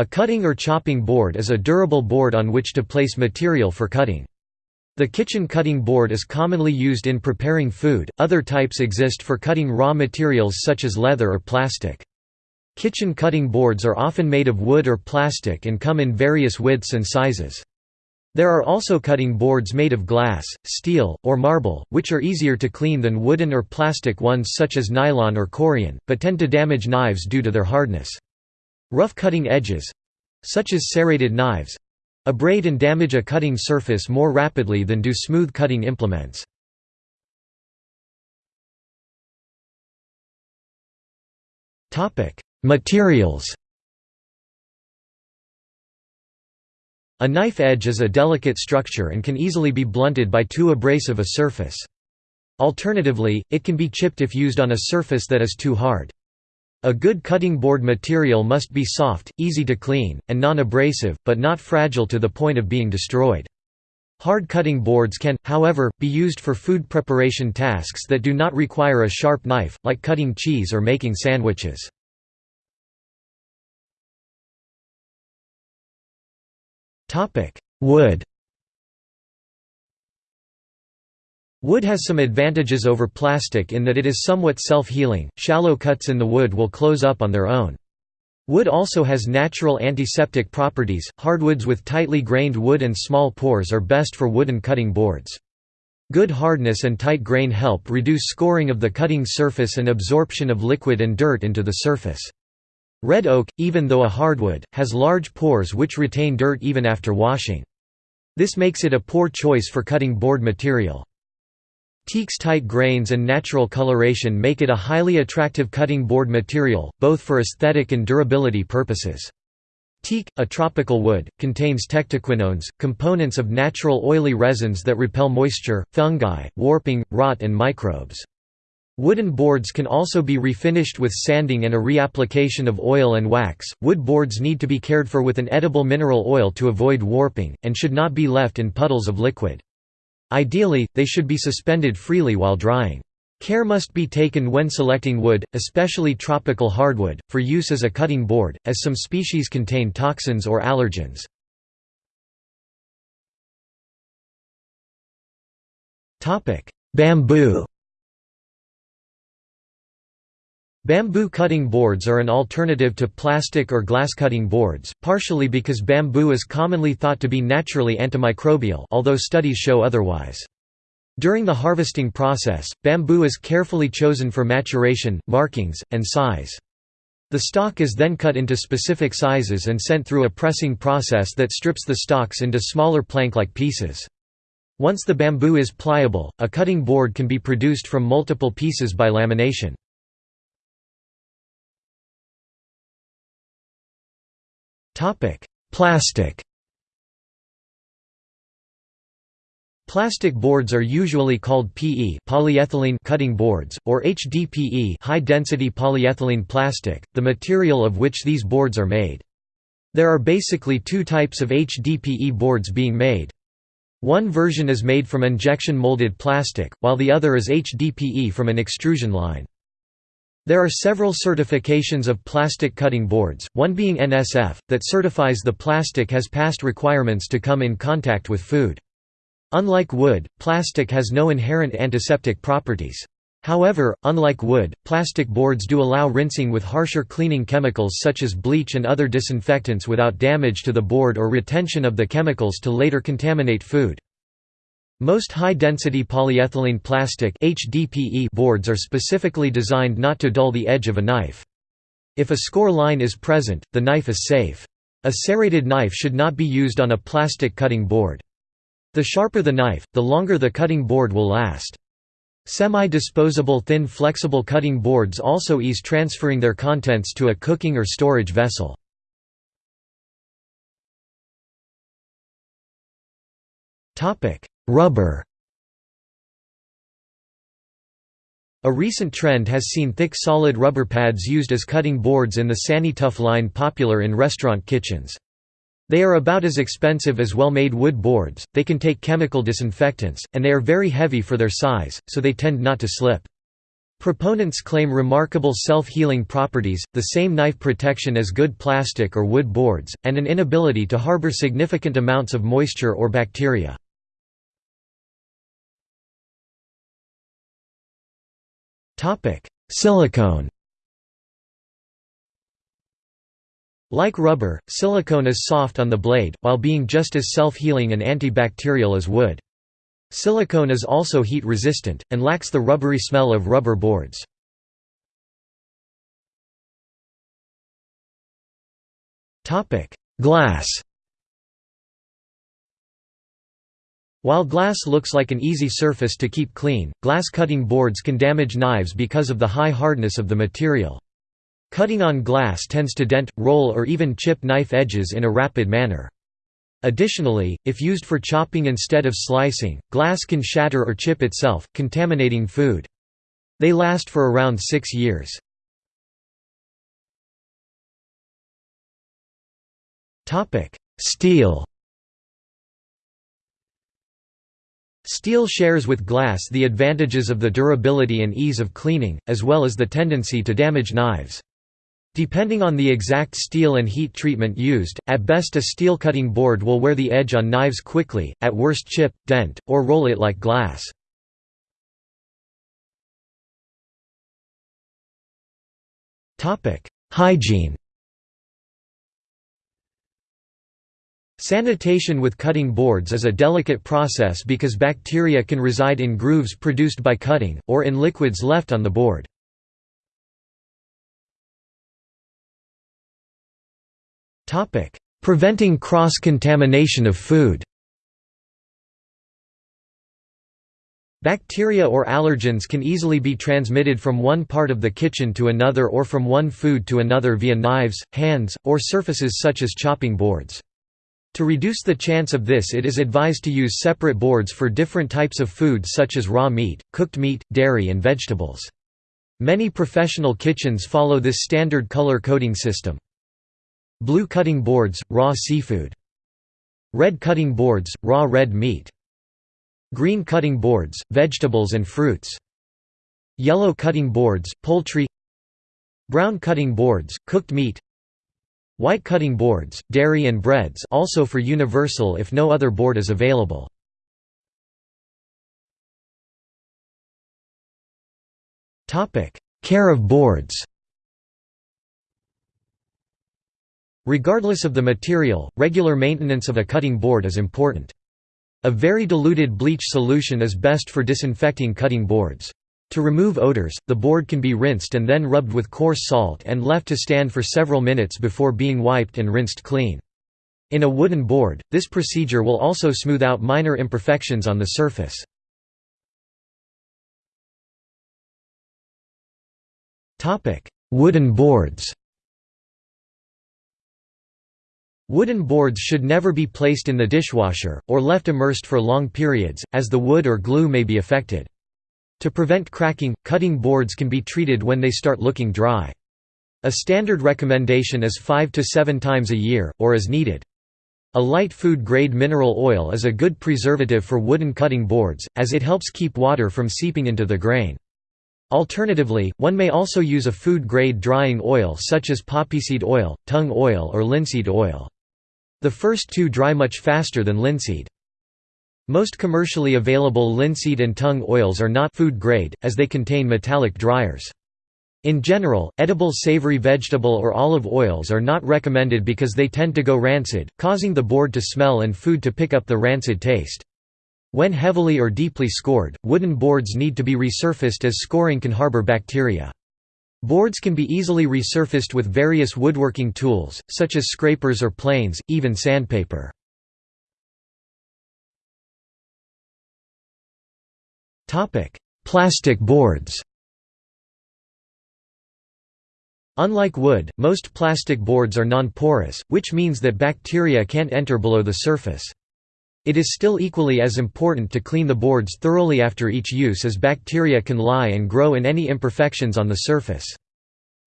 A cutting or chopping board is a durable board on which to place material for cutting. The kitchen cutting board is commonly used in preparing food, other types exist for cutting raw materials such as leather or plastic. Kitchen cutting boards are often made of wood or plastic and come in various widths and sizes. There are also cutting boards made of glass, steel, or marble, which are easier to clean than wooden or plastic ones such as nylon or corian, but tend to damage knives due to their hardness. Rough cutting edges—such as serrated knives—abrade and damage a cutting surface more rapidly than do smooth cutting implements. Materials A knife edge is a delicate structure and can easily be blunted by too abrasive a surface. Alternatively, it can be chipped if used on a surface that is too hard. A good cutting board material must be soft, easy to clean, and non-abrasive, but not fragile to the point of being destroyed. Hard cutting boards can, however, be used for food preparation tasks that do not require a sharp knife, like cutting cheese or making sandwiches. Wood Wood has some advantages over plastic in that it is somewhat self-healing, shallow cuts in the wood will close up on their own. Wood also has natural antiseptic properties, hardwoods with tightly grained wood and small pores are best for wooden cutting boards. Good hardness and tight grain help reduce scoring of the cutting surface and absorption of liquid and dirt into the surface. Red oak, even though a hardwood, has large pores which retain dirt even after washing. This makes it a poor choice for cutting board material. Teak's tight grains and natural coloration make it a highly attractive cutting board material, both for aesthetic and durability purposes. Teak, a tropical wood, contains tectoquinones, components of natural oily resins that repel moisture, fungi, warping, rot and microbes. Wooden boards can also be refinished with sanding and a reapplication of oil and wax. Wood boards need to be cared for with an edible mineral oil to avoid warping, and should not be left in puddles of liquid. Ideally, they should be suspended freely while drying. Care must be taken when selecting wood, especially tropical hardwood, for use as a cutting board, as some species contain toxins or allergens. Bamboo Bamboo cutting boards are an alternative to plastic or glass cutting boards, partially because bamboo is commonly thought to be naturally antimicrobial although studies show otherwise. During the harvesting process, bamboo is carefully chosen for maturation, markings, and size. The stalk is then cut into specific sizes and sent through a pressing process that strips the stalks into smaller plank-like pieces. Once the bamboo is pliable, a cutting board can be produced from multiple pieces by lamination. Plastic Plastic boards are usually called PE polyethylene cutting boards, or HDPE high-density polyethylene plastic, the material of which these boards are made. There are basically two types of HDPE boards being made. One version is made from injection molded plastic, while the other is HDPE from an extrusion line. There are several certifications of plastic cutting boards, one being NSF, that certifies the plastic has passed requirements to come in contact with food. Unlike wood, plastic has no inherent antiseptic properties. However, unlike wood, plastic boards do allow rinsing with harsher cleaning chemicals such as bleach and other disinfectants without damage to the board or retention of the chemicals to later contaminate food. Most high-density polyethylene plastic HDPE boards are specifically designed not to dull the edge of a knife. If a score line is present, the knife is safe. A serrated knife should not be used on a plastic cutting board. The sharper the knife, the longer the cutting board will last. Semi-disposable thin flexible cutting boards also ease transferring their contents to a cooking or storage vessel. Rubber A recent trend has seen thick solid rubber pads used as cutting boards in the Sani-Tuff line popular in restaurant kitchens. They are about as expensive as well-made wood boards, they can take chemical disinfectants, and they are very heavy for their size, so they tend not to slip. Proponents claim remarkable self-healing properties, the same knife protection as good plastic or wood boards, and an inability to harbor significant amounts of moisture or bacteria. Silicone Like rubber, silicone is soft on the blade, while being just as self-healing and antibacterial as wood. Silicone is also heat resistant, and lacks the rubbery smell of rubber boards. Glass While glass looks like an easy surface to keep clean, glass cutting boards can damage knives because of the high hardness of the material. Cutting on glass tends to dent, roll or even chip knife edges in a rapid manner. Additionally, if used for chopping instead of slicing, glass can shatter or chip itself, contaminating food. They last for around six years. Steel Steel shares with glass the advantages of the durability and ease of cleaning, as well as the tendency to damage knives. Depending on the exact steel and heat treatment used, at best a steel cutting board will wear the edge on knives quickly, at worst chip, dent, or roll it like glass. Hygiene Sanitation with cutting boards is a delicate process because bacteria can reside in grooves produced by cutting, or in liquids left on the board. Preventing cross-contamination of food Bacteria or allergens can easily be transmitted from one part of the kitchen to another or from one food to another via knives, hands, or surfaces such as chopping boards. To reduce the chance of this it is advised to use separate boards for different types of food such as raw meat, cooked meat, dairy and vegetables. Many professional kitchens follow this standard color coding system. Blue cutting boards, raw seafood. Red cutting boards, raw red meat. Green cutting boards, vegetables and fruits. Yellow cutting boards, poultry Brown cutting boards, cooked meat White cutting boards, dairy and breads also for universal if no other board is available. Care of boards Regardless of the material, regular maintenance of a cutting board is important. A very diluted bleach solution is best for disinfecting cutting boards. To remove odors, the board can be rinsed and then rubbed with coarse salt and left to stand for several minutes before being wiped and rinsed clean. In a wooden board, this procedure will also smooth out minor imperfections on the surface. Wooden boards Wooden boards should never be placed in the dishwasher, or left immersed for long periods, as the wood or glue may be affected. To prevent cracking, cutting boards can be treated when they start looking dry. A standard recommendation is 5 to 7 times a year, or as needed. A light food-grade mineral oil is a good preservative for wooden cutting boards, as it helps keep water from seeping into the grain. Alternatively, one may also use a food-grade drying oil such as poppyseed oil, tung oil or linseed oil. The first two dry much faster than linseed. Most commercially available linseed and tung oils are not food grade, as they contain metallic dryers. In general, edible savory vegetable or olive oils are not recommended because they tend to go rancid, causing the board to smell and food to pick up the rancid taste. When heavily or deeply scored, wooden boards need to be resurfaced as scoring can harbor bacteria. Boards can be easily resurfaced with various woodworking tools, such as scrapers or planes, even sandpaper. Plastic boards Unlike wood, most plastic boards are non-porous, which means that bacteria can't enter below the surface. It is still equally as important to clean the boards thoroughly after each use as bacteria can lie and grow in any imperfections on the surface.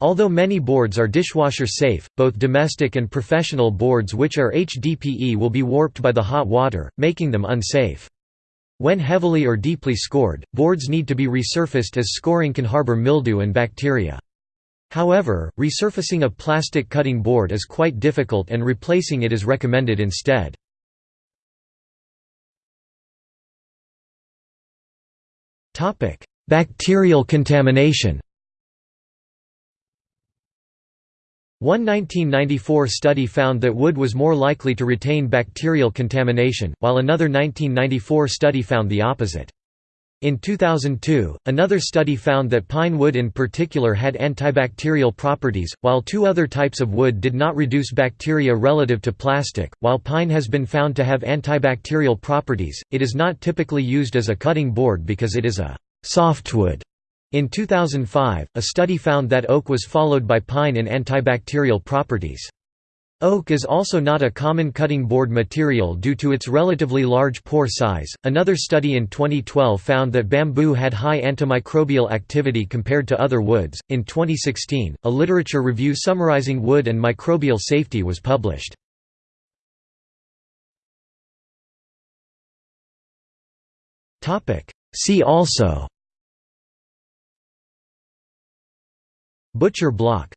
Although many boards are dishwasher safe, both domestic and professional boards which are HDPE will be warped by the hot water, making them unsafe. When heavily or deeply scored, boards need to be resurfaced as scoring can harbor mildew and bacteria. However, resurfacing a plastic cutting board is quite difficult and replacing it is recommended instead. Bacterial contamination One 1994 study found that wood was more likely to retain bacterial contamination, while another 1994 study found the opposite. In 2002, another study found that pine wood in particular had antibacterial properties, while two other types of wood did not reduce bacteria relative to plastic. While pine has been found to have antibacterial properties, it is not typically used as a cutting board because it is a softwood. In 2005, a study found that oak was followed by pine in antibacterial properties. Oak is also not a common cutting board material due to its relatively large pore size. Another study in 2012 found that bamboo had high antimicrobial activity compared to other woods. In 2016, a literature review summarizing wood and microbial safety was published. Topic: See also Butcher block